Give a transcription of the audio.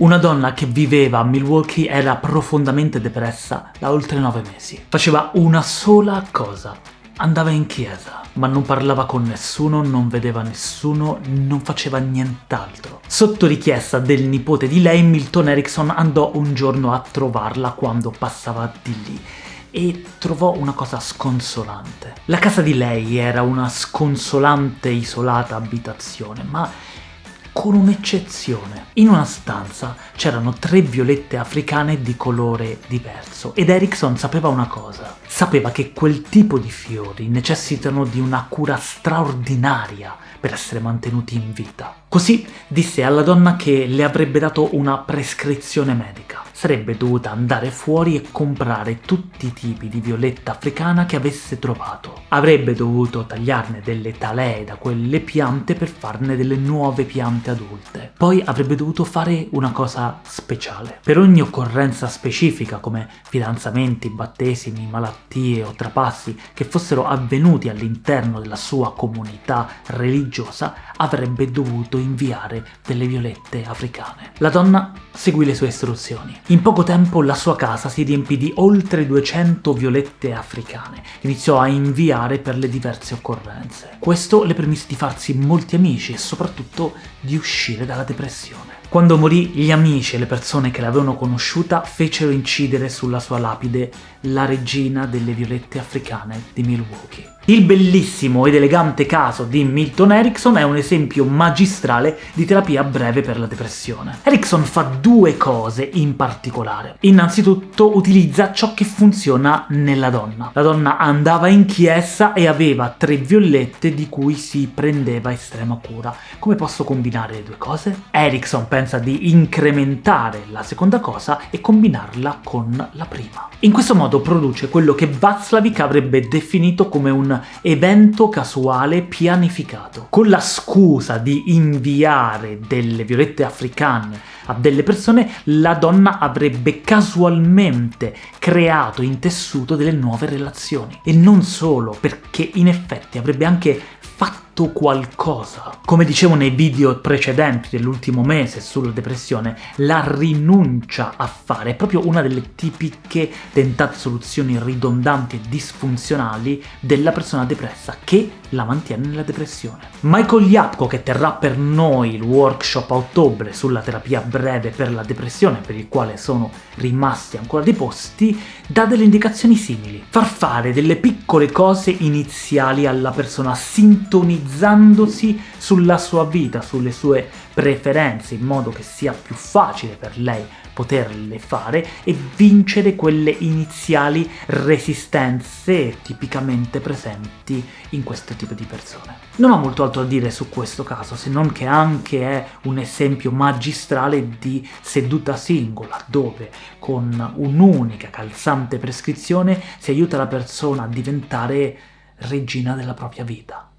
Una donna che viveva a Milwaukee era profondamente depressa da oltre nove mesi. Faceva una sola cosa. Andava in chiesa, ma non parlava con nessuno, non vedeva nessuno, non faceva nient'altro. Sotto richiesta del nipote di lei, Milton Erickson andò un giorno a trovarla quando passava di lì e trovò una cosa sconsolante. La casa di lei era una sconsolante, isolata abitazione, ma con un'eccezione. In una stanza c'erano tre violette africane di colore diverso ed Erickson sapeva una cosa. Sapeva che quel tipo di fiori necessitano di una cura straordinaria per essere mantenuti in vita. Così disse alla donna che le avrebbe dato una prescrizione medica sarebbe dovuta andare fuori e comprare tutti i tipi di violetta africana che avesse trovato. Avrebbe dovuto tagliarne delle talee da quelle piante per farne delle nuove piante adulte. Poi avrebbe dovuto fare una cosa speciale. Per ogni occorrenza specifica, come fidanzamenti, battesimi, malattie o trapassi che fossero avvenuti all'interno della sua comunità religiosa, avrebbe dovuto inviare delle violette africane. La donna seguì le sue istruzioni. In poco tempo la sua casa si riempì di oltre 200 violette africane. Iniziò a inviare per le diverse occorrenze. Questo le permise di farsi molti amici e soprattutto di uscire dalla depressione. Quando morì, gli amici e le persone che l'avevano conosciuta fecero incidere sulla sua lapide la regina delle violette africane di Milwaukee. Il bellissimo ed elegante caso di Milton Erickson è un esempio magistrale di terapia breve per la depressione. Erickson fa due cose in particolare. Innanzitutto utilizza ciò che funziona nella donna. La donna andava in chiesa e aveva tre violette di cui si prendeva estrema cura. Come posso combinare le due cose? Erickson pensa di incrementare la seconda cosa e combinarla con la prima. In questo modo produce quello che Václavic avrebbe definito come un evento casuale pianificato, con la scusa di inviare delle violette africane a delle persone, la donna avrebbe casualmente creato, intessuto delle nuove relazioni. E non solo, perché in effetti avrebbe anche fatto qualcosa. Come dicevo nei video precedenti dell'ultimo mese sulla depressione, la rinuncia a fare è proprio una delle tipiche tentate soluzioni ridondanti e disfunzionali della persona depressa, che la mantiene nella depressione. Michael Yapko, che terrà per noi il workshop a ottobre sulla terapia breve per la depressione, per il quale sono rimasti ancora dei posti, dà delle indicazioni simili. Far fare delle piccole cose iniziali alla persona, sintonizzandosi sulla sua vita, sulle sue preferenze, in modo che sia più facile per lei poterle fare e vincere quelle iniziali resistenze tipicamente presenti in questo tipo di persone. Non ho molto altro da dire su questo caso, se non che anche è un esempio magistrale di seduta singola, dove con un'unica calzante prescrizione si aiuta la persona a diventare regina della propria vita.